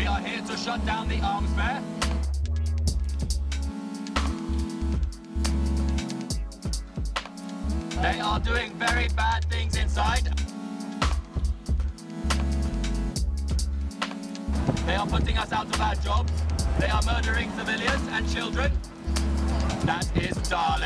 We are here to shut down the arms fair. They are doing very bad things inside. They are putting us out of our jobs. They are murdering civilians and children. That is Dalek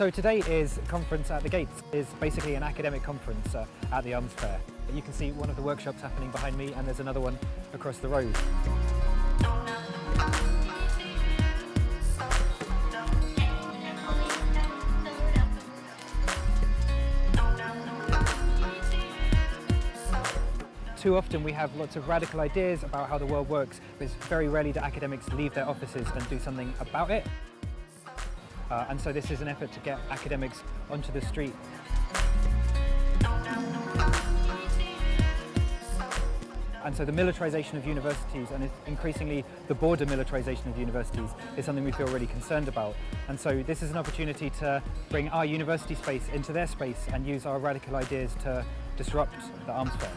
So today is Conference at the Gates, is basically an academic conference uh, at the Arms Fair. You can see one of the workshops happening behind me and there's another one across the road. Too often we have lots of radical ideas about how the world works, but it's very rarely that academics leave their offices and do something about it. Uh, and so this is an effort to get academics onto the street. And so the militarisation of universities and increasingly the border militarisation of universities is something we feel really concerned about. And so this is an opportunity to bring our university space into their space and use our radical ideas to disrupt the arms fair.